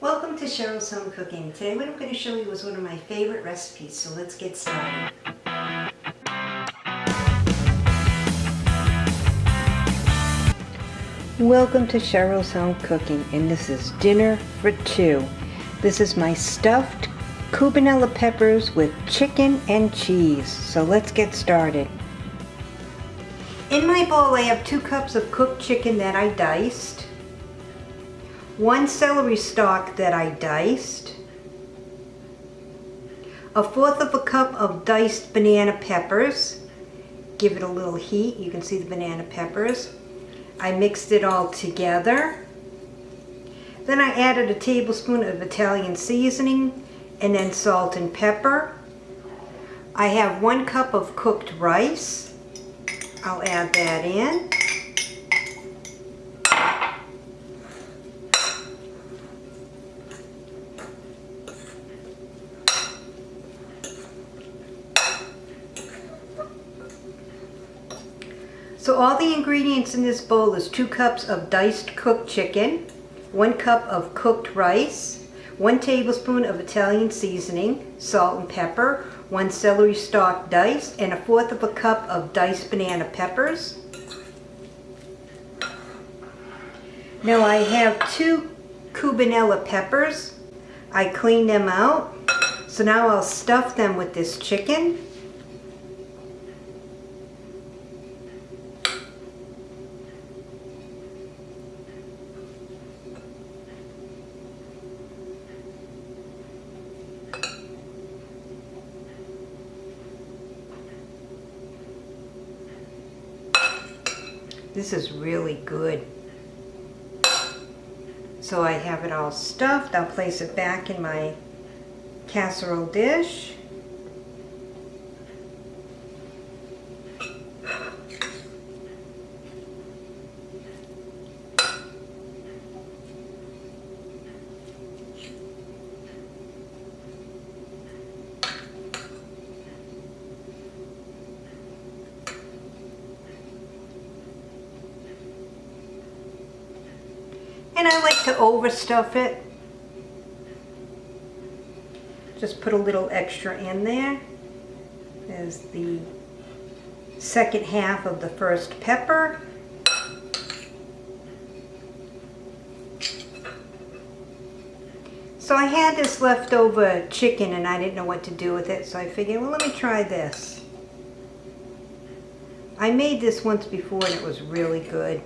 Welcome to Cheryl's Home Cooking. Today what I'm going to show you is one of my favorite recipes, so let's get started. Welcome to Cheryl's Home Cooking and this is dinner for two. This is my stuffed cubanella peppers with chicken and cheese. So let's get started. In my bowl I have two cups of cooked chicken that I diced, one celery stalk that I diced, a fourth of a cup of diced banana peppers, give it a little heat, you can see the banana peppers, I mixed it all together. Then I added a tablespoon of Italian seasoning and then salt and pepper. I have one cup of cooked rice. I'll add that in. So all the ingredients in this bowl is two cups of diced cooked chicken, one cup of cooked rice, one tablespoon of Italian seasoning, salt and pepper, one celery stalk diced, and a fourth of a cup of diced banana peppers. Now I have two cubanella peppers. I cleaned them out. So now I'll stuff them with this chicken. This is really good. So I have it all stuffed. I'll place it back in my casserole dish. And I like to overstuff it. Just put a little extra in there. There's the second half of the first pepper. So I had this leftover chicken and I didn't know what to do with it, so I figured, well, let me try this. I made this once before and it was really good.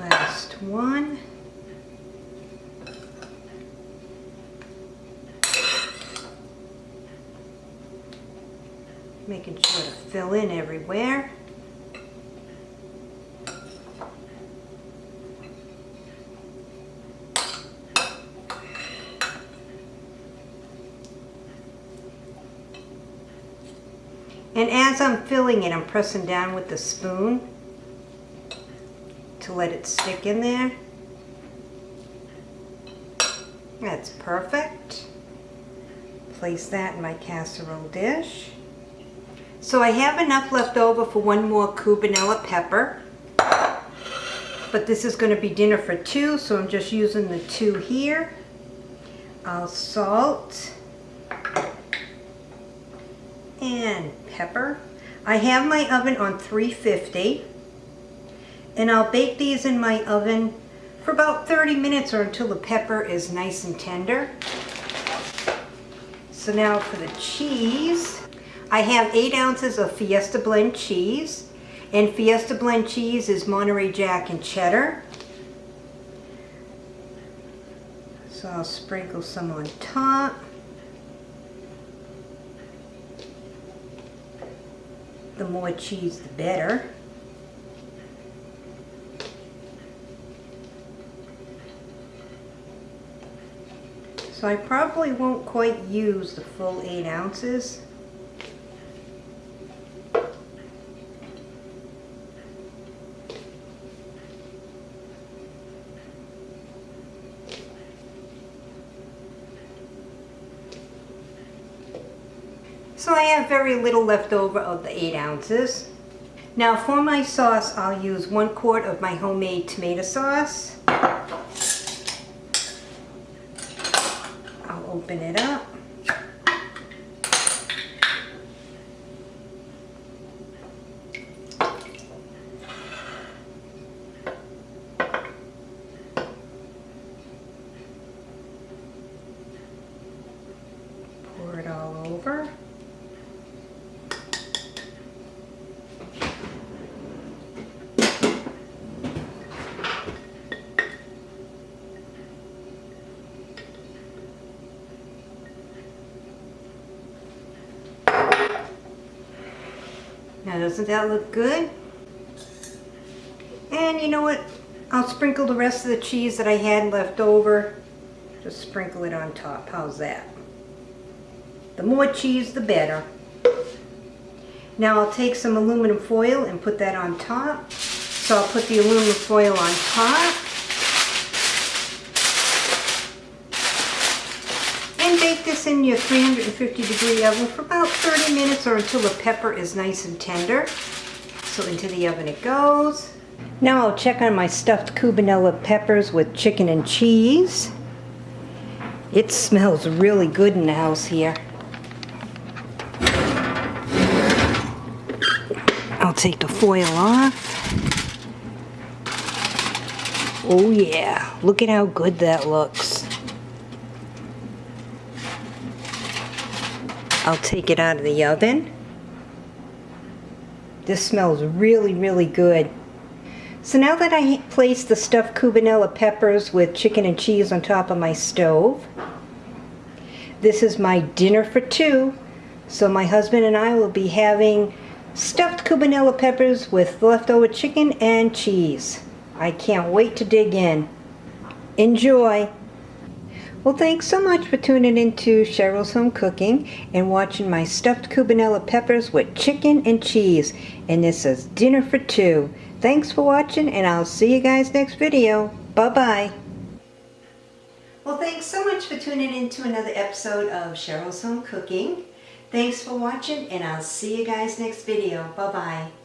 Last one. Making sure to fill in everywhere. And as I'm filling it, I'm pressing down with the spoon to let it stick in there. That's perfect. Place that in my casserole dish. So I have enough left over for one more cubanella pepper. But this is going to be dinner for two, so I'm just using the two here. I'll salt and pepper. I have my oven on 350 and I'll bake these in my oven for about 30 minutes or until the pepper is nice and tender. So now for the cheese, I have 8 ounces of Fiesta Blend cheese and Fiesta Blend cheese is Monterey Jack and cheddar. So I'll sprinkle some on top. The more cheese the better. So I probably won't quite use the full 8 ounces. So I have very little left over of the 8 ounces. Now for my sauce, I'll use one quart of my homemade tomato sauce. I'll open it up. Pour it all over. Now doesn't that look good? And you know what? I'll sprinkle the rest of the cheese that I had left over. Just sprinkle it on top. How's that? The more cheese, the better. Now I'll take some aluminum foil and put that on top. So I'll put the aluminum foil on top. And bake this in your 350 degree oven for about 30 minutes or until the pepper is nice and tender. So into the oven it goes. Now I'll check on my stuffed cubanella peppers with chicken and cheese. It smells really good in the house here. I'll take the foil off. Oh yeah, look at how good that looks. I'll take it out of the oven. This smells really, really good. So now that I placed the stuffed cubanella peppers with chicken and cheese on top of my stove, this is my dinner for two. So my husband and I will be having stuffed cubanella peppers with leftover chicken and cheese. I can't wait to dig in. Enjoy! Well, thanks so much for tuning into Cheryl's Home Cooking and watching my stuffed cubanella peppers with chicken and cheese. And this is dinner for two. Thanks for watching, and I'll see you guys next video. Bye-bye. Well, thanks so much for tuning in to another episode of Cheryl's Home Cooking. Thanks for watching, and I'll see you guys next video. Bye-bye.